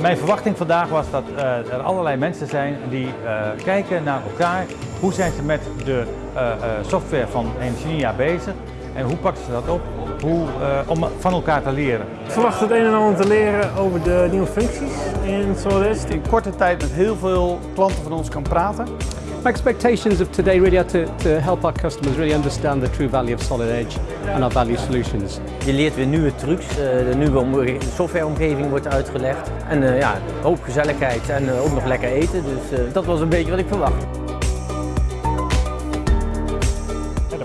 Mijn verwachting vandaag was dat uh, er allerlei mensen zijn die uh, kijken naar elkaar. Hoe zijn ze met de uh, software van Engineer bezig en hoe pakken ze dat op hoe, om van elkaar te leren? Ik verwacht het een en ander te leren over de nieuwe functies in SolidEdge. In korte tijd met heel veel klanten van ons kan praten. My expectations of today really are to, to help our customers really understand the true value of Solid Edge and our value solutions. Je leert weer nieuwe trucs, de nieuwe softwareomgeving wordt uitgelegd. En uh, ja, hoop gezelligheid en ook nog lekker eten, dus dat was een beetje wat ik verwacht.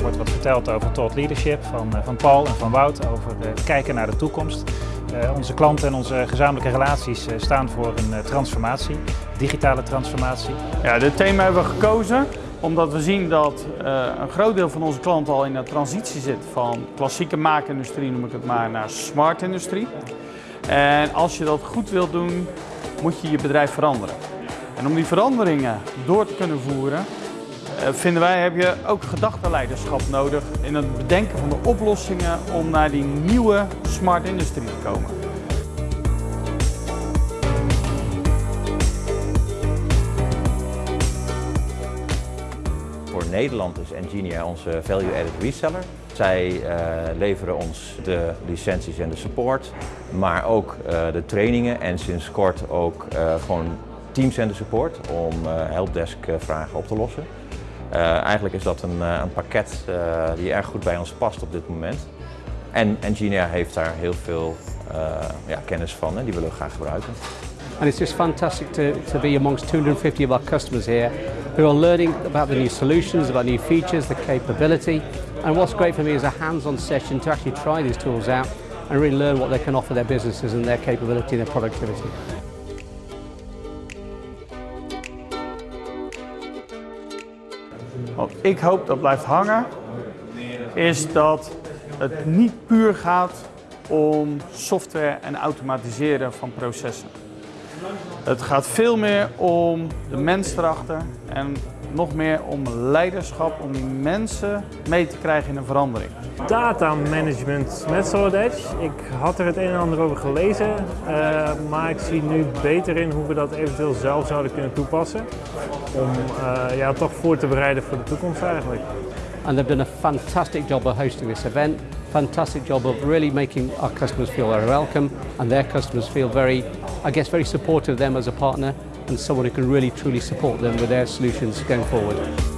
Wordt wat verteld over thought leadership van, van Paul en van Wout, over het kijken naar de toekomst. Uh, onze klanten en onze gezamenlijke relaties staan voor een transformatie, digitale transformatie. Ja, dit thema hebben we gekozen omdat we zien dat een groot deel van onze klanten al in een transitie zit van klassieke maakindustrie, noem ik het maar, naar smart industrie. En als je dat goed wilt doen, moet je je bedrijf veranderen. En om die veranderingen door te kunnen voeren, vinden wij heb je ook gedachtenleiderschap nodig in het bedenken van de oplossingen om naar die nieuwe smart industrie te komen. Voor Nederland is Engineer onze value-added reseller. Zij uh, leveren ons de licenties en de support, maar ook uh, de trainingen en sinds kort ook gewoon teamcenter support om helpdesk vragen op te lossen. Uh, eigenlijk is dat een, uh, een pakket uh, die erg goed bij ons past op dit moment. En Engineer heeft daar heel veel ja, kennis van en die willen we graag gebruiken. And it's just fantastic to, to be amongst 250 of our customers here who are learning about the new solutions, about new features, the capability. And what's great for me is a hands-on session to actually try these tools out and really learn what they can offer their businesses and their capability and their productivity. Wat ik hoop dat blijft hangen, is dat het niet puur gaat om software en automatiseren van processen. Het gaat veel meer om de mens erachter en nog meer om leiderschap, om die mensen mee te krijgen in een verandering. Data management met Solid Edge. Ik had er het een en ander over gelezen, uh, maar ik zie nu beter in hoe we dat eventueel zelf zouden kunnen toepassen. Om uh, ja, toch voor te bereiden voor de toekomst eigenlijk. And they've done a fantastic job of hosting this event. Fantastic job of really making our customers feel very welcome and their customers feel very, I guess, very supportive of them as a partner and someone who can really truly support them with their solutions going forward.